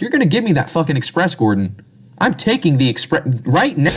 You're gonna give me that fucking express, Gordon. I'm taking the express right now.